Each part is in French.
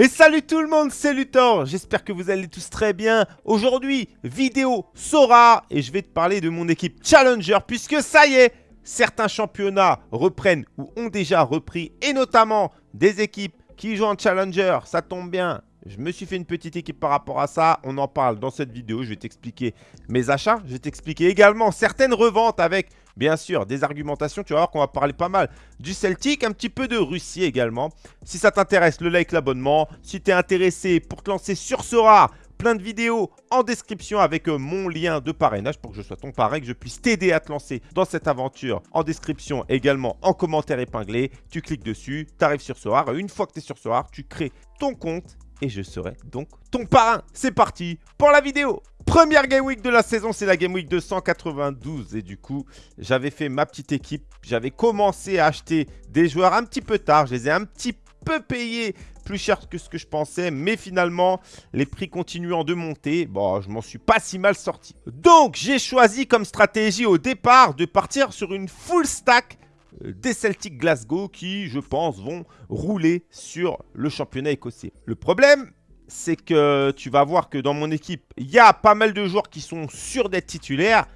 Et salut tout le monde, c'est Luthor, j'espère que vous allez tous très bien. Aujourd'hui, vidéo Sora et je vais te parler de mon équipe Challenger puisque ça y est, certains championnats reprennent ou ont déjà repris et notamment des équipes qui jouent en Challenger, ça tombe bien. Je me suis fait une petite équipe par rapport à ça, on en parle dans cette vidéo, je vais t'expliquer mes achats, je vais t'expliquer également certaines reventes avec Bien sûr, des argumentations, tu vas voir qu'on va parler pas mal du Celtic, un petit peu de Russie également. Si ça t'intéresse, le like, l'abonnement. Si tu es intéressé pour te lancer sur Sora, plein de vidéos en description avec euh, mon lien de parrainage pour que je sois ton parrain, que je puisse t'aider à te lancer dans cette aventure. En description également, en commentaire épinglé, tu cliques dessus, tu arrives sur Sora. Une fois que tu es sur Sora, tu crées ton compte et je serai donc ton parrain. C'est parti pour la vidéo Première Game Week de la saison, c'est la Game Week 292. Et du coup, j'avais fait ma petite équipe. J'avais commencé à acheter des joueurs un petit peu tard. Je les ai un petit peu payés plus cher que ce que je pensais. Mais finalement, les prix continuant de monter. Bon, je m'en suis pas si mal sorti. Donc, j'ai choisi comme stratégie au départ de partir sur une full stack des Celtic Glasgow qui, je pense, vont rouler sur le championnat écossais. Le problème, c'est que tu vas voir que dans mon équipe, il y a pas mal de joueurs qui sont sûrs d'être titulaires,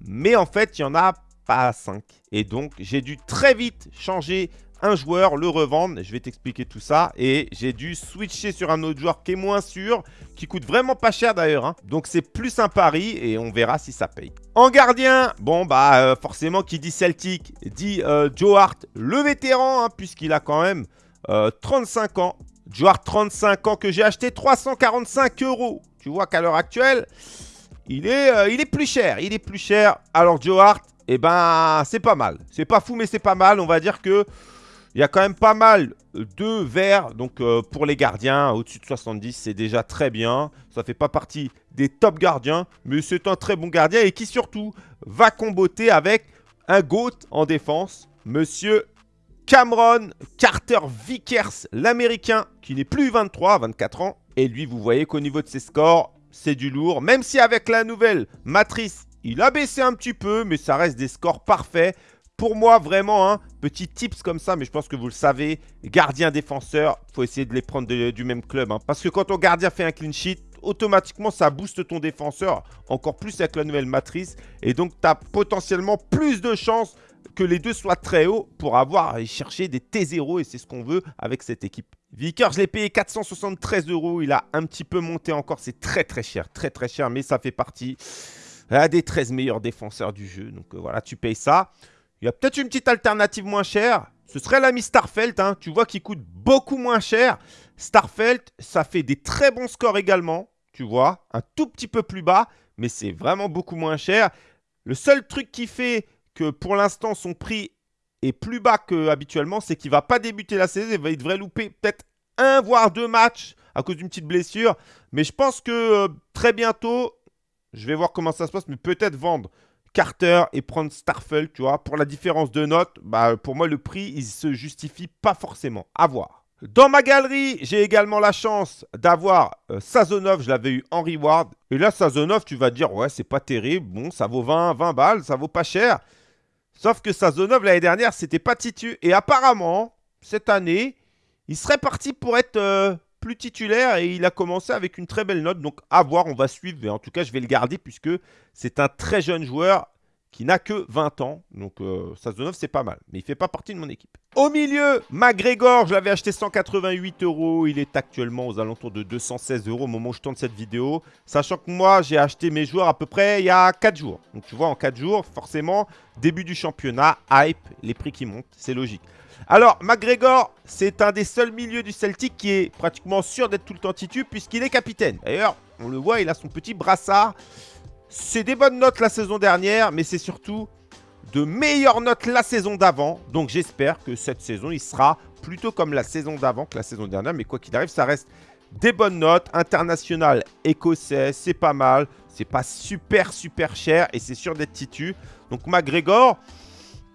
mais en fait, il n'y en a pas 5. Et donc, j'ai dû très vite changer un joueur, le revendre. Je vais t'expliquer tout ça. Et j'ai dû switcher sur un autre joueur qui est moins sûr, qui coûte vraiment pas cher d'ailleurs. Hein. Donc, c'est plus un pari et on verra si ça paye. En gardien, bon, bah euh, forcément, qui dit Celtic, dit euh, Joe Hart, le vétéran, hein, puisqu'il a quand même 35 euh, ans. Joueur 35 ans que j'ai acheté 345 euros. Tu vois qu'à l'heure actuelle, il est, il est plus cher. Il est plus cher. Alors Joe Hart, eh ben, c'est pas mal. C'est pas fou, mais c'est pas mal. On va dire que il y a quand même pas mal de verts. Donc euh, pour les gardiens, au-dessus de 70, c'est déjà très bien. Ça fait pas partie des top gardiens, mais c'est un très bon gardien et qui surtout va comboter avec un GOAT en défense, Monsieur Cameron Carter Vickers, l'américain, qui n'est plus 23, 24 ans. Et lui, vous voyez qu'au niveau de ses scores, c'est du lourd. Même si avec la nouvelle matrice, il a baissé un petit peu, mais ça reste des scores parfaits. Pour moi, vraiment, hein, petit tips comme ça, mais je pense que vous le savez, gardien défenseur, faut essayer de les prendre du même club. Hein. parce que quand ton gardien fait un clean sheet, automatiquement, ça booste ton défenseur encore plus avec la nouvelle matrice. Et donc, tu as potentiellement plus de chances que les deux soient très hauts pour avoir à chercher des T0 et c'est ce qu'on veut avec cette équipe. Vicker, je l'ai payé 473 euros. Il a un petit peu monté encore. C'est très très cher, très très cher, mais ça fait partie des 13 meilleurs défenseurs du jeu. Donc euh, voilà, tu payes ça. Il y a peut-être une petite alternative moins chère. Ce serait l'ami Starfelt. Hein. Tu vois qu'il coûte beaucoup moins cher. Starfelt, ça fait des très bons scores également. Tu vois, un tout petit peu plus bas, mais c'est vraiment beaucoup moins cher. Le seul truc qui fait que pour l'instant, son prix est plus bas qu'habituellement, c'est qu'il ne va pas débuter la saison. Il devrait louper peut-être un voire deux matchs à cause d'une petite blessure. Mais je pense que euh, très bientôt, je vais voir comment ça se passe, mais peut-être vendre Carter et prendre Starfel, tu vois. Pour la différence de notes, bah, pour moi, le prix, il se justifie pas forcément. À voir. Dans ma galerie, j'ai également la chance d'avoir euh, Sazonov, je l'avais eu en reward. Et là, Sazonov, tu vas dire, ouais, c'est pas terrible. Bon, ça vaut 20, 20 balles, ça vaut pas cher. Sauf que Sazonov, l'année dernière, c'était pas titu. Et apparemment, cette année, il serait parti pour être euh, plus titulaire et il a commencé avec une très belle note. Donc, à voir, on va suivre. Et en tout cas, je vais le garder puisque c'est un très jeune joueur qui n'a que 20 ans. Donc, euh, Sazonov, c'est pas mal. Mais il fait pas partie de mon équipe. Au milieu, McGregor, je l'avais acheté 188 euros. Il est actuellement aux alentours de 216 euros au moment où je tourne cette vidéo. Sachant que moi, j'ai acheté mes joueurs à peu près il y a 4 jours. Donc, tu vois, en 4 jours, forcément, début du championnat, hype, les prix qui montent. C'est logique. Alors, McGregor, c'est un des seuls milieux du Celtic qui est pratiquement sûr d'être tout le temps titu puisqu'il est capitaine. D'ailleurs, on le voit, il a son petit brassard. C'est des bonnes notes la saison dernière, mais c'est surtout de meilleures notes la saison d'avant. Donc j'espère que cette saison, il sera plutôt comme la saison d'avant que la saison dernière. Mais quoi qu'il arrive, ça reste des bonnes notes. International écossais, c'est pas mal. C'est pas super, super cher et c'est sûr d'être titu. Donc McGregor,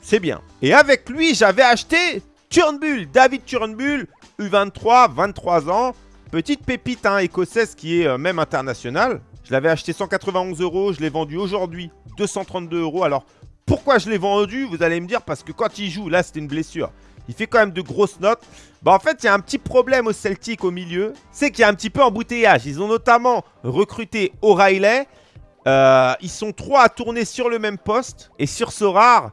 c'est bien. Et avec lui, j'avais acheté Turnbull, David Turnbull, U23, 23 ans. Petite pépite hein, écossaise qui est euh, même internationale. Je l'avais acheté 191 euros, je l'ai vendu aujourd'hui 232 euros. Alors pourquoi je l'ai vendu Vous allez me dire parce que quand il joue, là c'était une blessure. Il fait quand même de grosses notes. Bah en fait, il y a un petit problème au Celtic au milieu. C'est qu'il y a un petit peu embouteillage. Ils ont notamment recruté O'Reilly. Euh, ils sont trois à tourner sur le même poste. Et sur ce rare,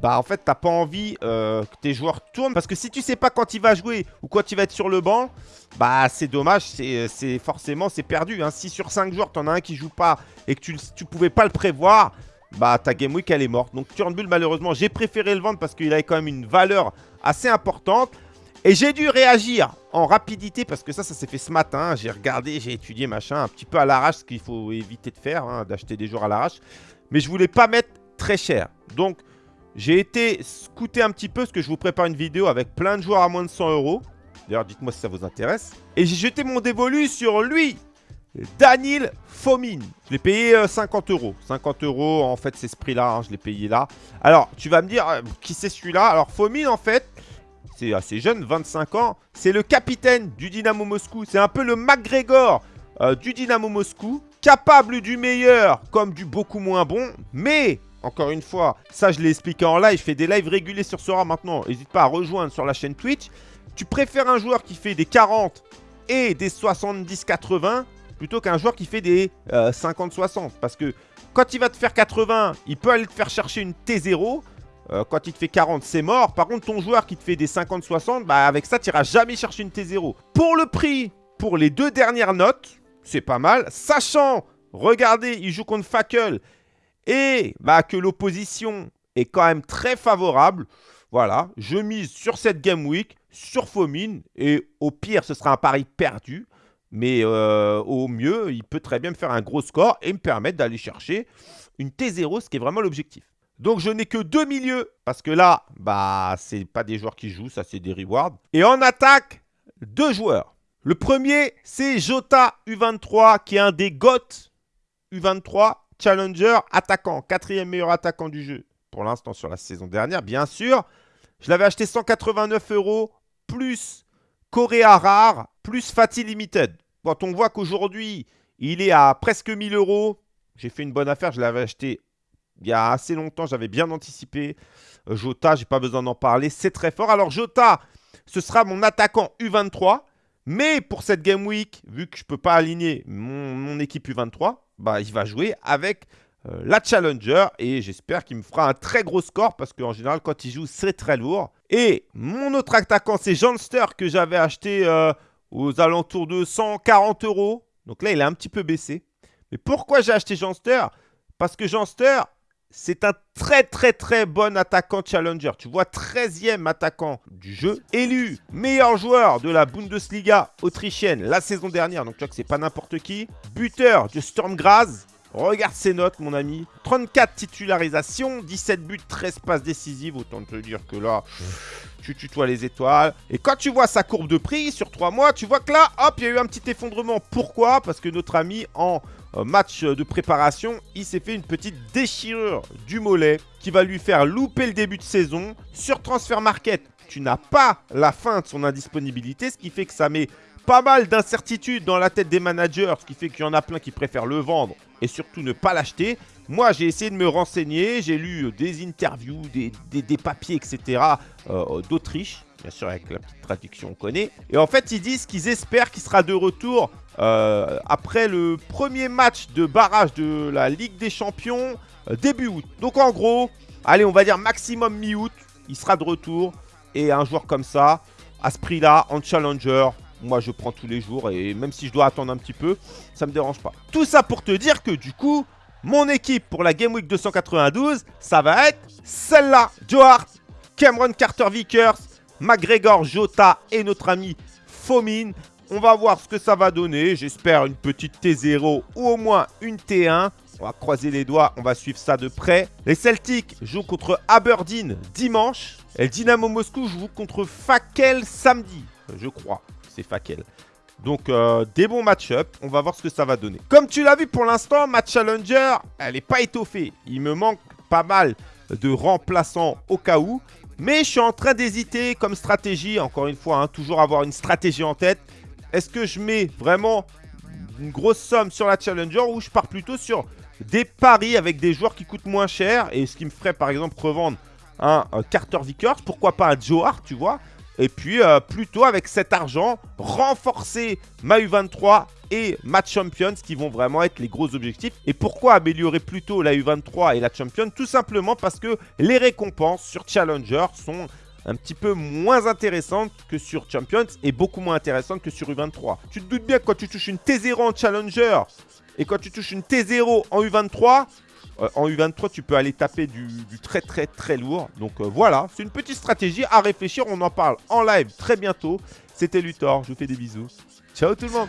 bah en fait, t'as pas envie euh, que tes joueurs tournent. Parce que si tu sais pas quand il va jouer ou quand il va être sur le banc, bah c'est dommage. C'est forcément, c'est perdu. Hein. Si sur 5 joueurs, t'en as un qui joue pas et que tu, tu pouvais pas le prévoir, bah ta game week elle est morte. Donc Turnbull malheureusement j'ai préféré le vendre parce qu'il avait quand même une valeur assez importante. Et j'ai dû réagir en rapidité parce que ça, ça s'est fait ce matin. J'ai regardé, j'ai étudié machin un petit peu à l'arrache, ce qu'il faut éviter de faire, hein, d'acheter des joueurs à l'arrache. Mais je voulais pas mettre très cher. Donc j'ai été scouter un petit peu parce que je vous prépare une vidéo avec plein de joueurs à moins de 100 euros. D'ailleurs, dites-moi si ça vous intéresse. Et j'ai jeté mon dévolu sur lui. Daniel Fomin. Je l'ai payé 50 euh, euros. 50 euros, en fait, c'est ce prix-là. Hein, je l'ai payé là. Alors, tu vas me dire, euh, qui c'est celui-là? Alors, Fomin, en fait, c'est assez jeune, 25 ans. C'est le capitaine du Dynamo Moscou. C'est un peu le McGregor euh, du Dynamo Moscou. Capable du meilleur comme du beaucoup moins bon. Mais, encore une fois, ça, je l'ai expliqué en live. Je fais des lives réguliers sur Sora maintenant. N'hésite pas à rejoindre sur la chaîne Twitch. Tu préfères un joueur qui fait des 40 et des 70-80 plutôt qu'un joueur qui fait des 50-60. Euh, Parce que quand il va te faire 80, il peut aller te faire chercher une T0. Euh, quand il te fait 40, c'est mort. Par contre, ton joueur qui te fait des 50-60, bah avec ça, tu n'iras jamais chercher une T0. Pour le prix, pour les deux dernières notes, c'est pas mal. Sachant, regardez, il joue contre Fackel et bah, que l'opposition est quand même très favorable. Voilà, je mise sur cette Game Week, sur Fomine, et au pire, ce sera un pari perdu. Mais euh, au mieux, il peut très bien me faire un gros score et me permettre d'aller chercher une T0, ce qui est vraiment l'objectif. Donc je n'ai que deux milieux, parce que là, bah c'est pas des joueurs qui jouent, ça c'est des rewards. Et en attaque, deux joueurs. Le premier, c'est Jota U23, qui est un des GOT U23 Challenger attaquant, quatrième meilleur attaquant du jeu. Pour l'instant sur la saison dernière, bien sûr. Je l'avais acheté 189 euros, plus Coréa rare plus Fatih Limited. Quand on voit qu'aujourd'hui, il est à presque 1000 euros, j'ai fait une bonne affaire. Je l'avais acheté il y a assez longtemps. J'avais bien anticipé. Euh, Jota, j'ai pas besoin d'en parler. C'est très fort. Alors Jota, ce sera mon attaquant U23. Mais pour cette Game Week, vu que je ne peux pas aligner mon, équipe U23, bah, il va jouer avec euh, la Challenger et j'espère qu'il me fera un très gros score parce qu'en général, quand il joue, c'est très lourd. Et mon autre attaquant, c'est Janster que j'avais acheté euh, aux alentours de 140 euros. Donc là, il a un petit peu baissé. Mais pourquoi j'ai acheté Janster Parce que Janster, c'est un très très très bon attaquant challenger. Tu vois, 13e attaquant du jeu. Élu meilleur joueur de la Bundesliga autrichienne la saison dernière. Donc tu vois que c'est pas n'importe qui. Buteur de Storm Graz. Regarde ses notes, mon ami. 34 titularisations, 17 buts, 13 passes décisives. Autant te dire que là, tu tutoies les étoiles. Et quand tu vois sa courbe de prix sur 3 mois, tu vois que là, hop, il y a eu un petit effondrement. Pourquoi? Parce que notre ami, en euh, match de préparation, il s'est fait une petite déchirure du mollet qui va lui faire louper le début de saison. Sur Transfer Market, tu n'as pas la fin de son indisponibilité, ce qui fait que ça met pas mal d'incertitudes dans la tête des managers, ce qui fait qu'il y en a plein qui préfèrent le vendre et surtout ne pas l'acheter. Moi, j'ai essayé de me renseigner, j'ai lu des interviews, des, papiers, etc. Euh, d'Autriche, bien sûr avec la petite traduction on connaît. Et en fait, ils disent qu'ils espèrent qu'il sera de retour euh, après le premier match de barrage de la Ligue des Champions euh, début août. Donc en gros, allez, on va dire maximum mi-août, il sera de retour. Et un joueur comme ça, à ce prix-là, en challenger, moi, je prends tous les jours et même si je dois attendre un petit peu, ça me dérange pas. Tout ça pour te dire que du coup, mon équipe pour la Game Week 292, ça va être celle-là. Joe Hart, Cameron Carter-Vickers, McGregor Jota et notre ami Fomin. On va voir ce que ça va donner. J'espère une petite T0 ou au moins une T1. On va croiser les doigts, on va suivre ça de près. Les Celtics jouent contre Aberdeen dimanche. Et Dynamo Moscou joue contre Fakel samedi, je crois c'est Fakel. Donc, euh, des bons match-up. On va voir ce que ça va donner. Comme tu l'as vu pour l'instant, ma Challenger, elle n'est pas étoffée. Il me manque pas mal de remplaçants au cas où. Mais je suis en train d'hésiter comme stratégie. Encore une fois, hein, toujours avoir une stratégie en tête. Est-ce que je mets vraiment une grosse somme sur la Challenger ou je pars plutôt sur des paris avec des joueurs qui coûtent moins cher et ce qui me ferait par exemple revendre un Carter Vickers, pourquoi pas un Joe Hart, tu vois et puis, euh, plutôt avec cet argent, renforcer ma U23 et ma Champions qui vont vraiment être les gros objectifs. Et pourquoi améliorer plutôt la U23 et la Champions? Tout simplement parce que les récompenses sur Challenger sont un petit peu moins intéressantes que sur Champions et beaucoup moins intéressantes que sur U23. Tu te doutes bien que quand tu touches une T0 en Challenger et quand tu touches une T0 en U23, euh, en U23, tu peux aller taper du, très très très lourd. Donc euh, voilà, c'est une petite stratégie à réfléchir. On en parle en live très bientôt. C'était Luthor, je vous fais des bisous. Ciao tout le monde